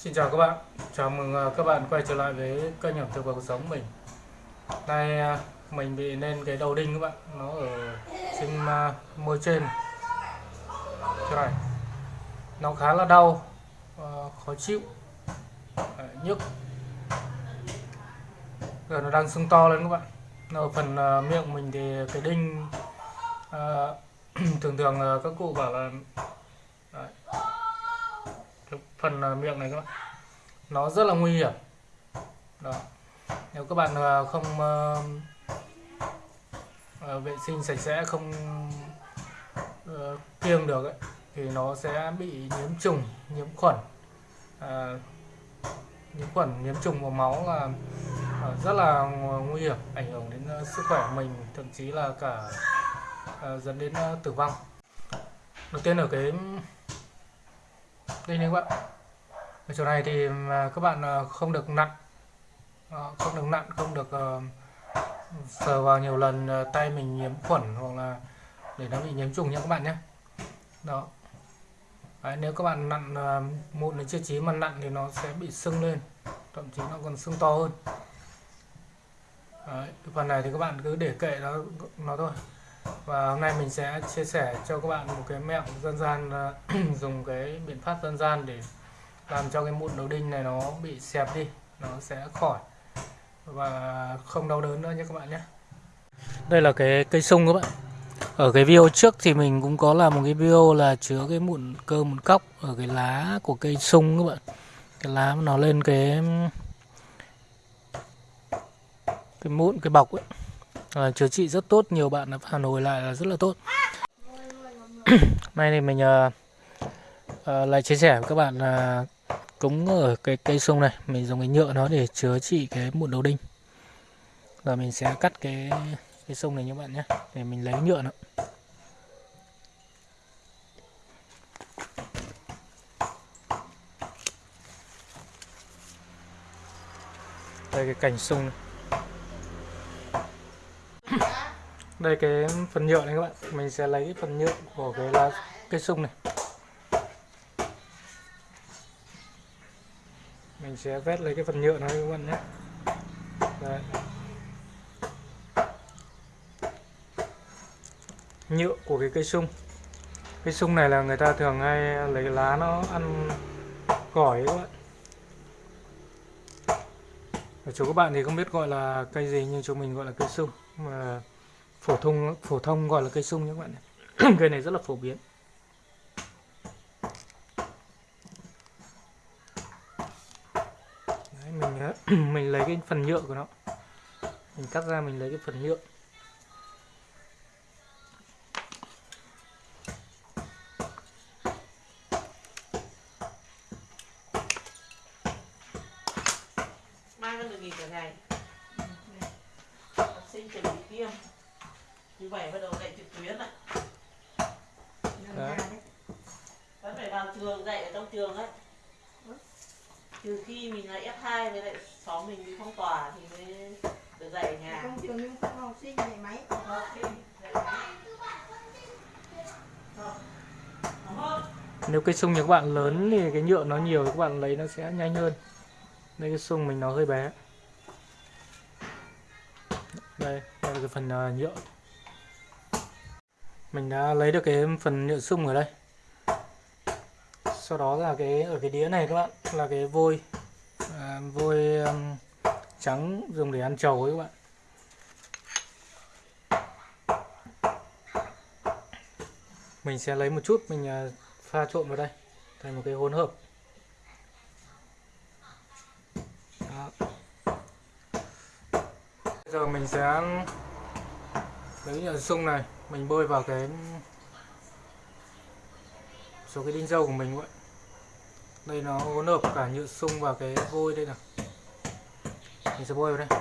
Xin chào các bạn, chào mừng à, các bạn quay trở lại với kênh ẩm thực và cuộc sống mình. Nay à, mình bị lên cái đầu đinh các bạn, nó ở trên à, môi trên. Chỗ này. Nó khá là đau, khó chịu, nhức. Giờ nó đang sưng to lên các bạn. Ở phần miệng mình thì cái đinh Thường thường các cụ bảo là phần ờ, miệng này các bạn. Nó rất là nguy hiểm. Đó. Nếu các bạn ờ, không uh, vệ sinh sạch sẽ không uh, kiêng được ấy, thì nó sẽ bị nhiễm trùng nhiễm khuẩn. Uh, nhiễm khuẩn nhiễm trùng vào máu là uh, rất là nguy hiểm ảnh hưởng đến uh, sức khỏe mình thậm chí là cả uh, dẫn đến uh, tử vong. Đầu tiên ở cái đây này các bạn. Ở chỗ này thì à, các bạn à, không được nặn. Không được nặn không được sờ vào nhiều lần ờ, tay mình nhiễm khuẩn hoặc là để nó bị nhiễm trùng nha các bạn nhé. Đó. Đấy, nếu các bạn nặn ờ, mụn đến chưa chí mà nặn thì nó sẽ bị sưng lên thậm chí nó còn sưng to hơn. Đấy, phần này thì các bạn cứ để kệ nó nó thôi và hôm nay mình sẽ chia sẻ cho các bạn một cái mẹo dân gian ờ, dùng cái biện pháp dân gian để làm cho cái mụn đầu đinh này nó bị xẹp đi, nó sẽ khỏi. Và không đau đớn nữa nhé các bạn nhé. Đây là cái cây sung các bạn. Ở cái video trước thì mình cũng có làm một cái video là chứa cái mụn cơ mụn cóc ở cái lá của cây sung các bạn. Cái lá nó lên cái cái mụn, cái bọc ấy à, chữa trị rất tốt nhiều bạn đã phản hồi lại là rất là tốt. Nay thì mình uh, lại chia sẻ với các bạn là cúng ở cái cây sung này. Mình dùng cái nhựa nó để chữa trị cái mụn đầu đinh. Và mình sẽ cắt cái cái sung này như bạn nhé để mình lấy nhựa nó. Đây cái cành sung này. Đây cái phần nhựa này các bạn. Mình sẽ lấy phần nhựa của cái lá cây sung này. Mình sẽ vét lấy cái phần nhựa này các bạn nhé. Đấy. nhựa của cái cây sung. Cây sung này là người ta thường hay lấy lá nó ăn gỏi các bạn. Ở chỗ các bạn thì không biết gọi là cây gì, nhưng chỗ mình gọi là cây sung. Mà phổ thông phổ thông gọi là cây sung nhé các bạn cây này rất là phổ biến. Đấy, mình mình lấy cái phần nhựa của nó. Mình cắt ra mình lấy cái phần nhựa. Mai vẫn được nghỉ cả ngày. Ừ, Học sinh chuẩn bị tiêm thứ bảy bắt đầu dạy trực tuyến Đấy. vẫn phải vào trường dạy ở trong trường ấy. Trừ khi mình là F2 với lại xóm mình bị phong tỏa thì mới được dạy ở nhà. Trong trường nhưng không học sinh dạy máy. Học sinh dạy máy. Nếu cây sung nhà các bạn lớn thì cái nhựa nó nhiều thì các bạn lấy nó sẽ nhanh hơn. Đây cái sung mình nó hơi bé. Đây đây là cái phần ờ, nhựa mình đã lấy được cái phần nhựa sung ở đây. Sau đó là cái ở cái đĩa này các bạn là cái vôi à, vôi um, trắng dùng để ăn trầu ấy các bạn. Mình sẽ lấy một chút mình à, pha trộn vào đây thành một cái hỗn hợp. Đó. Bây giờ mình sẽ lấy nhựa sung này mình bôi vào cái số cái đinh dâu của mình vậy đây nó hỗn hợp cả nhựa sung và cái vôi đây nào. Mình sẽ bôi vào đây.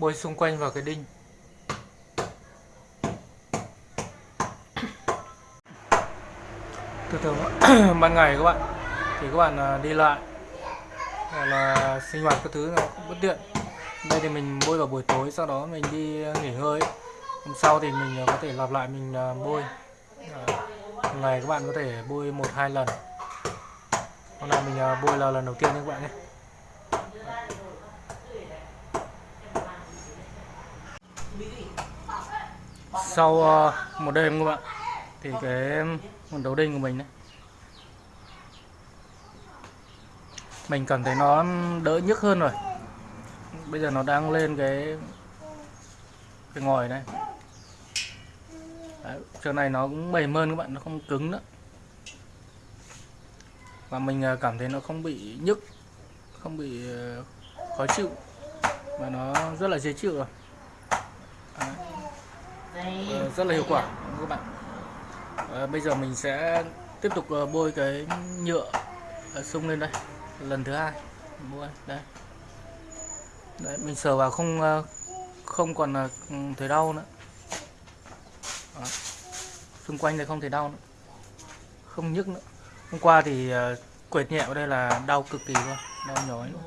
Bôi xung quanh vào cái đinh. Thường thường ban ngày các bạn. Thì các bạn à, đi lại. Hoặc là sinh hoạt các thứ nó cũng bất tiện. Đây thì mình bôi vào buổi tối, sau đó mình đi à, nghỉ ngơi hôm sau thì mình à, có thể lặp lại mình bôi. Ngày các bạn có thể bôi một hai lần. Hôm nay mình bôi là lần đầu tiên các bạn nhé. Sau ờ, một đêm các bạn thì cái con đấu đinh của mình đấy mình cảm thấy nó đỡ nhức hơn rồi. Bây giờ nó đang lên cái cái ngòi này. Đấy, chỗ này nó cũng mềm hơn các bạn nó không cứng nữa. Và mình ờ, cảm thấy nó không bị nhức không bị ờ, khó chịu. Mà nó rất là dễ chịu rồi. Đấy. Vâng, rất là hiệu quả các bạn? À, bây giờ mình sẽ tiếp tục ờ, bôi cái nhựa ờ, sung lên đây lần thứ hai bôi đây. Đấy, mình sờ vào không không còn thấy đau nữa. Đó. xung quanh này không thấy đau nữa không nhức nữa. Hôm qua thì uh, quệt nhẹ ở đây là đau cực kỳ luôn đau nhói luôn.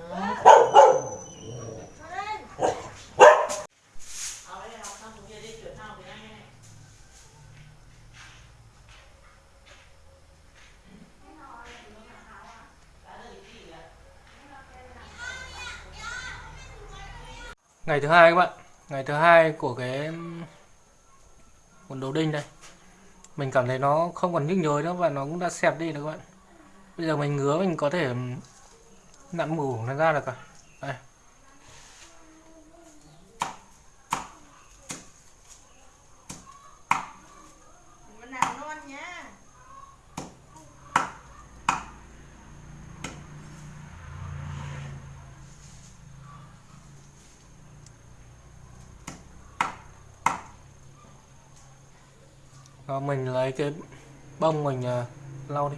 Ngày thứ hai các bạn. Ngày thứ hai của cái quần đầu đinh đây. Mình cảm thấy nó không còn nhức nhối nữa và nó cũng đã xẹp đi rồi các bạn. Bây giờ mình ngứa mình có thể nặn mủ nó ra được cả đây Mình làm non nha. Đó, mình lấy cái bông mình uh, lau đi.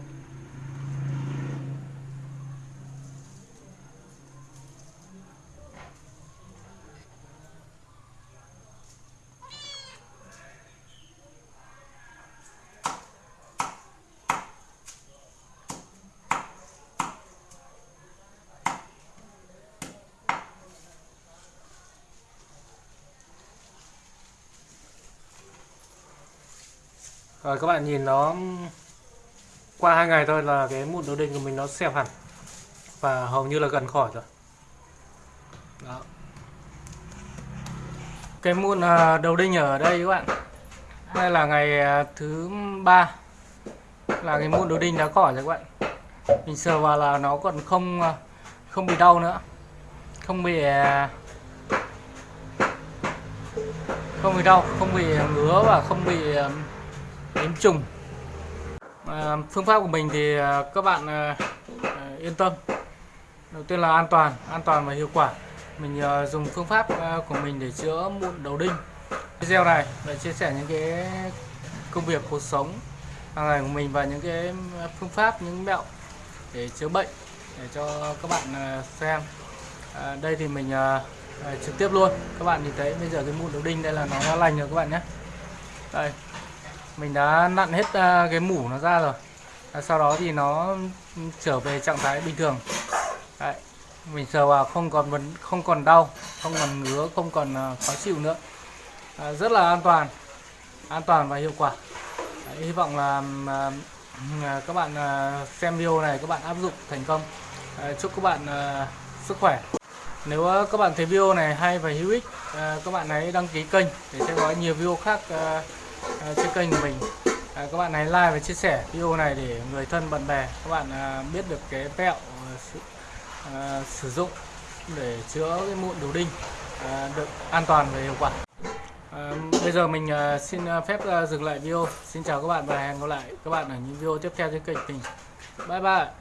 Rồi các bạn nhìn nó qua hai ngày thôi là cái mụn đầu đinh của mình nó xẹp hẳn và hầu như là gần khỏi rồi. Đó. Cái mụn à, đầu đinh ở đây các bạn. Đây là ngày à, thứ ba là cái mụn đầu đinh đã khỏi rồi các bạn. Mình sờ vào là nó còn không à, không bị đau nữa. Không bị không bị đau, không bị ngứa và không bị nhiễm trùng. À, phương pháp của mình thì à, các bạn à, à, yên tâm. Đầu tiên là an toàn an toàn và hiệu quả. Mình à, dùng phương pháp à, của mình để chữa mụn đầu đinh. Video này để chia sẻ những cái công việc cuộc sống hàng ngày của mình và những cái à, phương pháp những mẹo để chữa bệnh để cho các bạn à, xem. À, đây thì mình à, à, trực tiếp luôn. Các bạn nhìn thấy bây giờ cái mụn đầu đinh đây là nó đã lành rồi các bạn nhé. Đây mình đã nặn hết à, cái mủ nó ra rồi. À, sau đó thì nó trở về trạng thái bình thường. Đấy. mình sờ vào không còn vấn không còn đau không còn ngứa không còn à, khó chịu nữa. À, rất là an toàn an toàn và hiệu quả. Đấy, hy vọng là à, à các bạn à, xem video này các bạn áp dụng thành công. À, chúc các bạn à, sức khỏe. Nếu các bạn thấy video này hay và hữu ích à, các bạn hãy đăng ký kênh để xem có nhiều video khác à, À, trên kênh của mình. À, các bạn hãy like và chia sẻ video này để người thân bạn bè các bạn à, biết được cái mẹo à, sử, à, sử dụng để chữa cái mụn đầu đinh à, được an toàn và hiệu quả. À, bây giờ mình à, xin à, phép à, dừng lại video. Xin chào các bạn và hẹn gặp lại các bạn ở những video tiếp theo trên kênh mình. Bye bye.